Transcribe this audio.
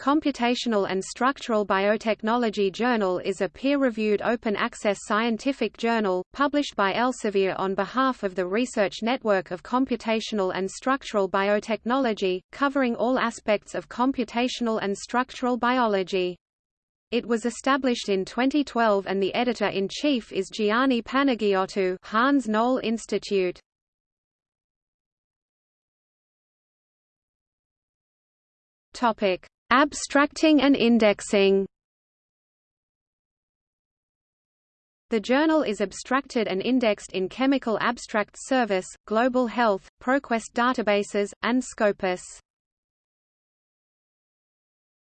Computational and Structural Biotechnology Journal is a peer-reviewed open-access scientific journal, published by Elsevier on behalf of the Research Network of Computational and Structural Biotechnology, covering all aspects of computational and structural biology. It was established in 2012 and the editor-in-chief is Gianni Panagiotou Hans Knoll Institute. Topic: Abstracting and indexing. The journal is abstracted and indexed in Chemical Abstract Service, Global Health, ProQuest databases, and Scopus.